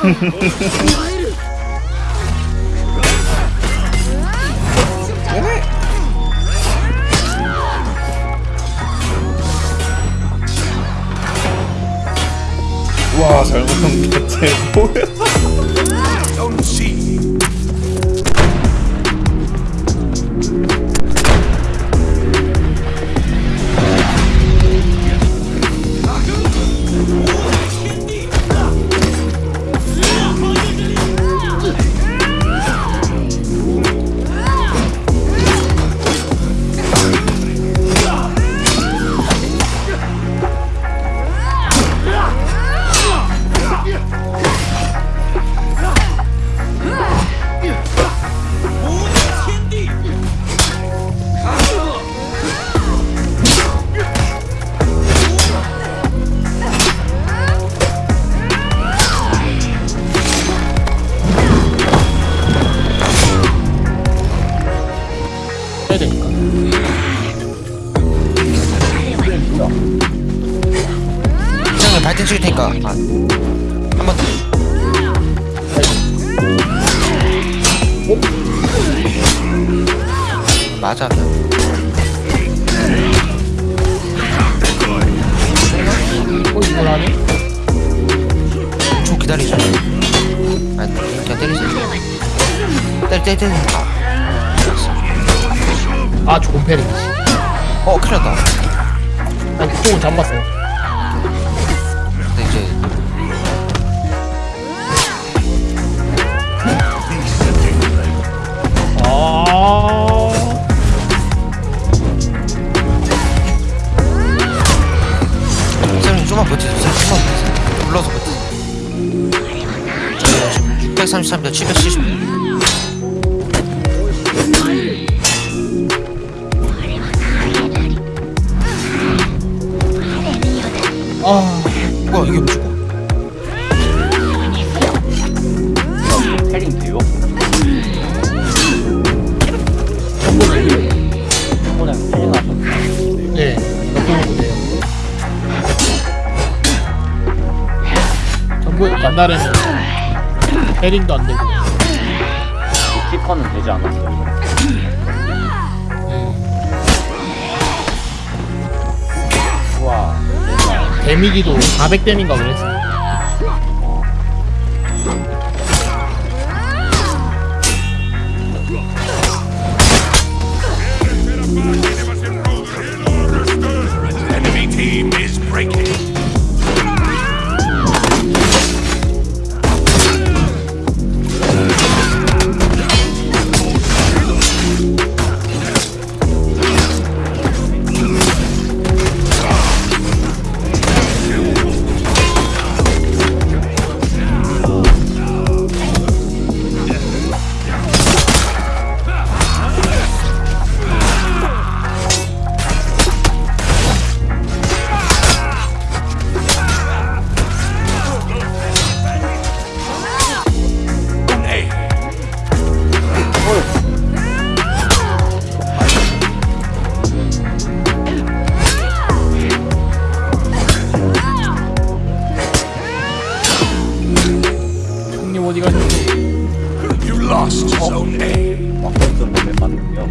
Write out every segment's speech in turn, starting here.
와 잘못한 게 대체 뭐야 해야 되니까. 형님 발등 찍을 테니까. 아, 한번 더. 맞아. 어, 이걸 하네? 좀 기다리자. 아니 그냥 때리자. 때리 때리 때리 아, 아, 좋은 패링. 어 큰일 났다 아니, 그쪽은 잡았어. 근데 이제 아. 선생님 좀만 버티세요 좀만 버티세요 불러서 버티세요 저희가 지금 633대 770 아. 뭐야 이게 뭐지 패링 돼요? 패링 하셨어요? 네. 만날에는 패링도 안 되고. 키퍼는 되지 않았어요? 데미지도 400댐인가 그랬어. 어디 가셨어? You lost Zone A. 막걸스 몸에 맞는겨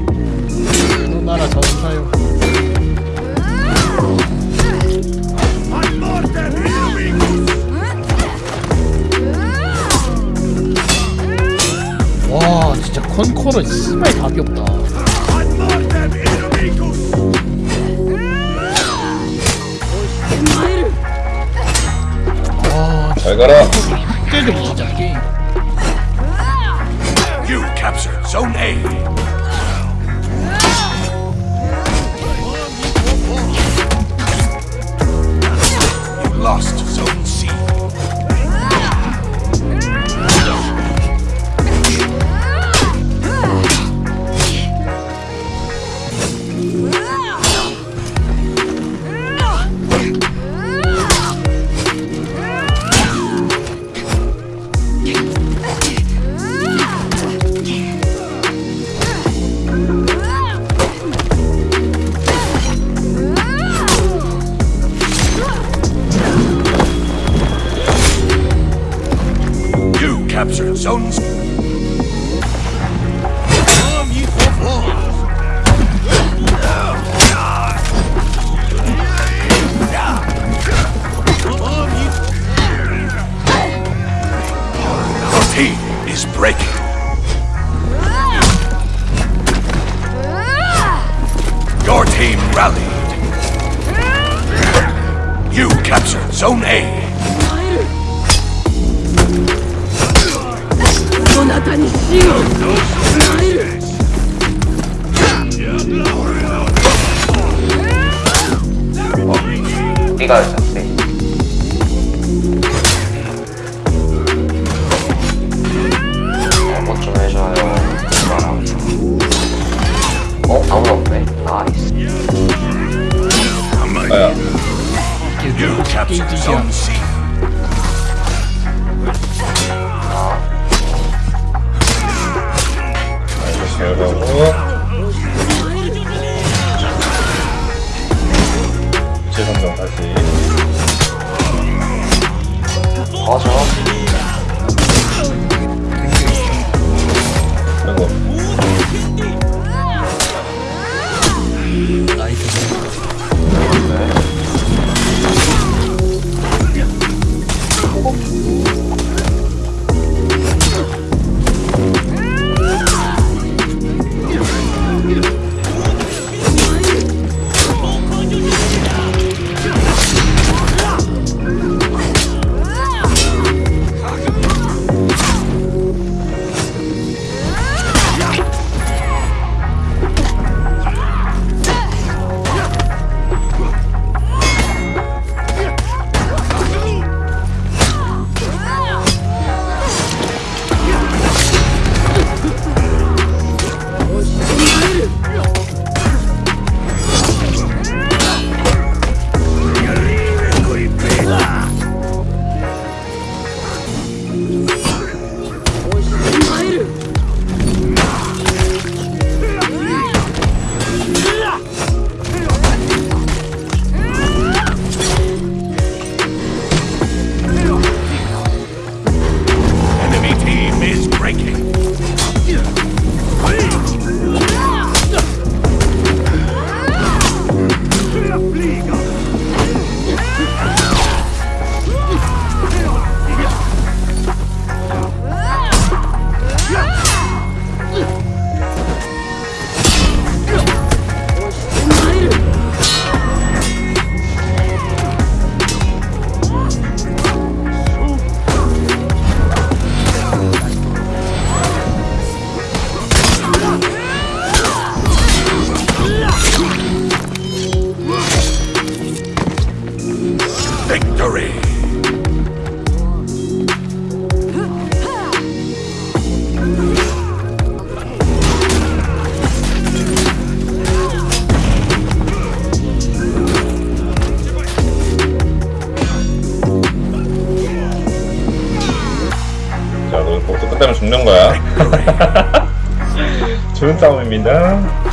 너 나라 전사요. 와 진짜 컨커는 씨발 답이 없다. 와 잘 가라 진짜 진짜 게임. Captured Zone A. Lost captured Zone C. Your team is breaking. Your team rallied. You captured Zone A. そなたに死を備えるリガル作戦もっと名所だよお、アムロックナイス。あや。You captured Zone C. 결과고 재선정 다시. 맞아. 아이고 Enemy Victory. 자, 너 복수 끝나면 죽는 거야. 좋은 싸움입니다.